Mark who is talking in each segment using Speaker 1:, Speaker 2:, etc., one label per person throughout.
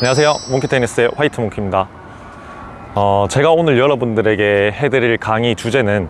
Speaker 1: 안녕하세요. 몽키테니스의 화이트 몽키입니다. 어, 제가 오늘 여러분들에게 해드릴 강의 주제는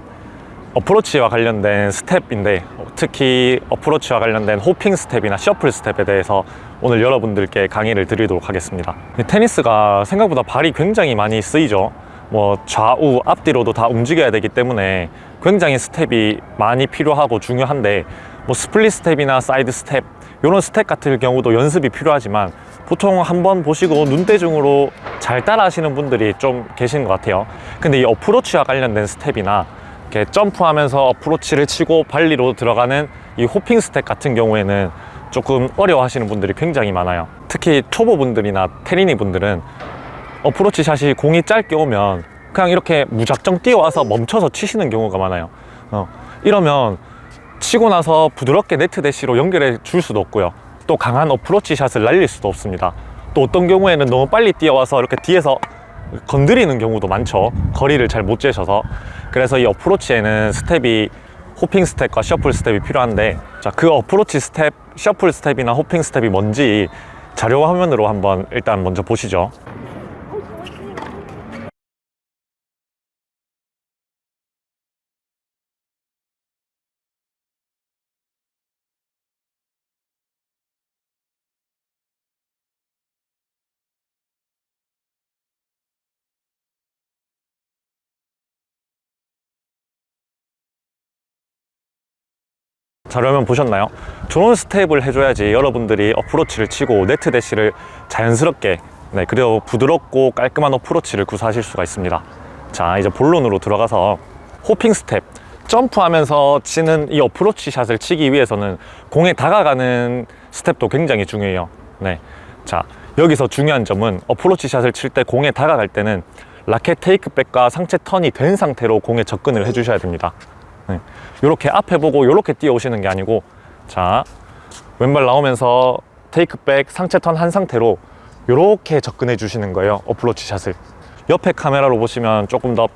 Speaker 1: 어프로치와 관련된 스텝인데 특히 어프로치와 관련된 hopping step이나 shuffle step에 대해서 오늘 여러분들께 강의를 드리도록 하겠습니다. 테니스가 생각보다 발이 굉장히 많이 쓰이죠. 뭐 좌우 앞뒤로도 다 움직여야 되기 때문에 굉장히 스텝이 많이 필요하고 중요한데 뭐 split step이나 사이드 스텝 이런 스텝 같은 경우도 연습이 필요하지만 보통 한번 보시고 눈대중으로 잘 따라 하시는 분들이 좀 계신 것 같아요. 근데 이 어프로치와 관련된 스텝이나 이렇게 점프하면서 어프로치를 치고 발리로 들어가는 이 hopping 스텝 같은 경우에는 조금 어려워 하시는 분들이 굉장히 많아요. 특히 초보분들이나 테린이 분들은 어프로치 샷이 공이 짧게 오면 그냥 이렇게 무작정 뛰어와서 멈춰서 치시는 경우가 많아요. 어, 이러면 치고 나서 부드럽게 네트 대시로 연결해 줄 수도 없고요. 또 강한 어프로치 샷을 날릴 수도 없습니다. 또 어떤 경우에는 너무 빨리 뛰어와서 이렇게 뒤에서 건드리는 경우도 많죠. 거리를 잘 못 재셔서. 그래서 이 어프로치에는 스텝이 hopping 스텝과 shuffle 스텝이 필요한데 자 그 어프로치 스텝, shuffle 스텝이나 hopping 스텝이 뭔지 자료 화면으로 한번 일단 먼저 보시죠 자료 화면 보셨나요? 좋은 스텝을 해줘야지 여러분들이 어프로치를 치고 네트 대시를 자연스럽게 네, 그리고 부드럽고 깔끔한 어프로치를 구사하실 수가 있습니다 자 이제 본론으로 들어가서 hopping 스텝 점프하면서 치는 이 어프로치 샷을 치기 위해서는 공에 다가가는 스텝도 굉장히 중요해요 네. 자 여기서 중요한 점은 어프로치 샷을 칠 때 공에 다가갈 때는 라켓 take back과 상체 턴이 된 상태로 공에 접근을 해 주셔야 됩니다 네. 이렇게 앞에 보고 이렇게 뛰어오시는 게 아니고 자 왼발 나오면서 take back 상체 턴 한 상태로 이렇게 접근해 주시는 거예요 어프로치 샷을. 옆에 카메라로 보시면 조금 더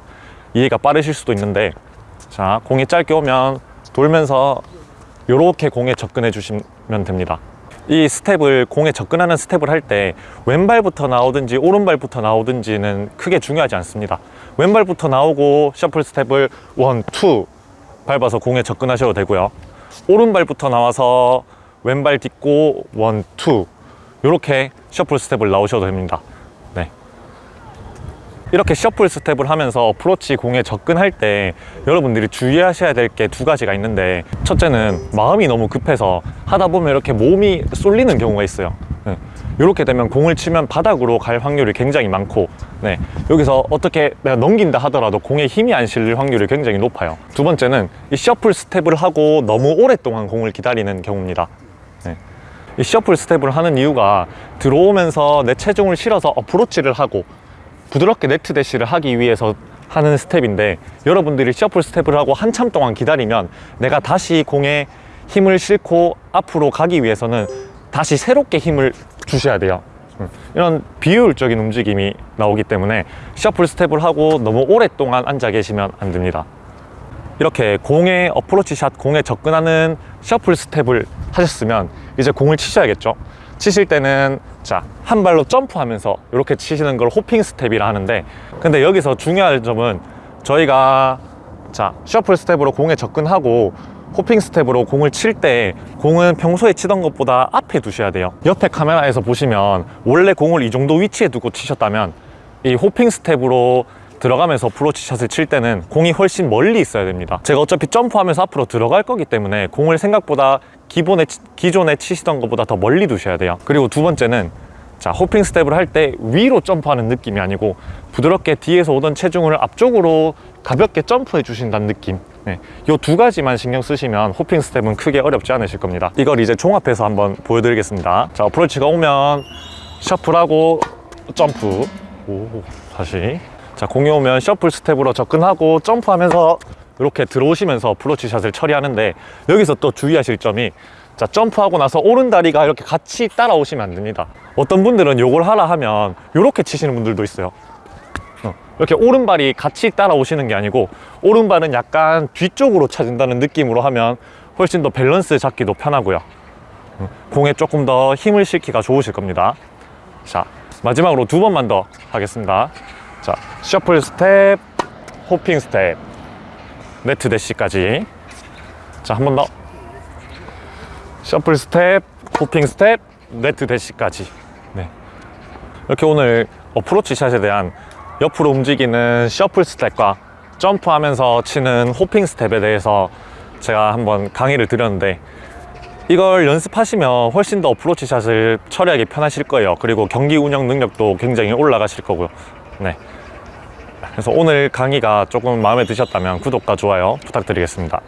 Speaker 1: 이해가 빠르실 수도 있는데 자 공이 짧게 오면 돌면서 이렇게 공에 접근해 주시면 됩니다. 이 스텝을 공에 접근하는 스텝을 할 때 왼발부터 나오든지 오른발부터 나오든지는 크게 중요하지 않습니다. 왼발부터 나오고 shuffle 스텝을 one, two 밟아서 공에 접근하셔도 되고요 오른발부터 나와서 왼발 딛고 one, two 이렇게 shuffle 스텝을 나오셔도 됩니다 네. 이렇게 shuffle 스텝을 하면서 어프로치 공에 접근할 때 여러분들이 주의하셔야 될 게 두 가지가 있는데 첫째는 마음이 너무 급해서 하다 보면 이렇게 몸이 쏠리는 경우가 있어요 네. 이렇게 되면 공을 치면 바닥으로 갈 확률이 굉장히 많고 네. 여기서 어떻게 내가 넘긴다 하더라도 공에 힘이 안 실릴 확률이 굉장히 높아요 두 번째는 이 shuffle 스텝을 하고 너무 오랫동안 공을 기다리는 경우입니다 네. 이 shuffle 스텝을 하는 이유가 들어오면서 내 체중을 실어서 어프로치를 하고 부드럽게 네트 대시를 하기 위해서 하는 스텝인데 여러분들이 shuffle 스텝을 하고 한참 동안 기다리면 내가 다시 공에 힘을 싣고 앞으로 가기 위해서는 다시 새롭게 힘을 주셔야 돼요. 음, 이런 비효율적인 움직임이 나오기 때문에 shuffle 스텝을 하고 너무 오랫동안 앉아 계시면 안 됩니다. 이렇게 공에 어프로치 샷 공에 접근하는 shuffle 스텝을 하셨으면 이제 공을 치셔야겠죠. 치실 때는 자 한 발로 점프하면서 이렇게 치시는 걸 hopping 스텝이라 하는데 근데 여기서 중요한 점은 저희가 자 shuffle 스텝으로 공에 접근하고 hopping 스텝으로 공을 칠 때 공은 평소에 치던 것보다 앞에 두셔야 돼요. 옆에 카메라에서 보시면 원래 공을 이 정도 위치에 두고 치셨다면 이 hopping 스텝으로 들어가면서 어프로치 샷을 칠 때는 공이 훨씬 멀리 있어야 됩니다. 제가 어차피 점프하면서 앞으로 들어갈 거기 때문에 공을 생각보다 기본에, 기존에 치시던 것보다 더 멀리 두셔야 돼요. 그리고 두 번째는 자 hopping 스텝을 할 때 위로 점프하는 느낌이 아니고 부드럽게 뒤에서 오던 체중을 앞쪽으로 가볍게 점프해 주신다는 느낌 네. 이 두 가지만 신경 쓰시면 hopping 스텝은 크게 어렵지 않으실 겁니다. 이걸 이제 종합해서 한번 보여드리겠습니다. 자 어프로치가 오면 shuffle하고 점프. 오 다시. 자 공이 오면 shuffle 스텝으로 접근하고 점프하면서 이렇게 들어오시면서 어프로치 샷을 처리하는데 여기서 또 주의하실 점이 자 점프하고 나서 오른다리가 이렇게 같이 따라오시면 안 됩니다. 어떤 분들은 요걸 하라 하면 이렇게 치시는 분들도 있어요. 어, 이렇게 오른발이 같이 따라오시는 게 아니고 오른발은 약간 뒤쪽으로 차진다는 느낌으로 하면 훨씬 더 밸런스 잡기도 편하고요 어, 공에 조금 더 힘을 싣기가 좋으실 겁니다 자 마지막으로 두 번만 더 하겠습니다. 자, shuffle 스텝, hopping 스텝, 네트 대시까지. 자, 한 번 더. shuffle 스텝, hopping 스텝, 네트 대시까지. 네. 이렇게 오늘 어프로치 샷에 대한 옆으로 움직이는 shuffle 스텝과 점프하면서 치는 hopping 스텝에 대해서 제가 한번 강의를 드렸는데 이걸 연습하시면 훨씬 더 어프로치 샷을 처리하기 편하실 거예요. 그리고 경기 운영 능력도 굉장히 올라가실 거고요. 네. 그래서 오늘 강의가 조금 마음에 드셨다면 구독과 좋아요 부탁드리겠습니다.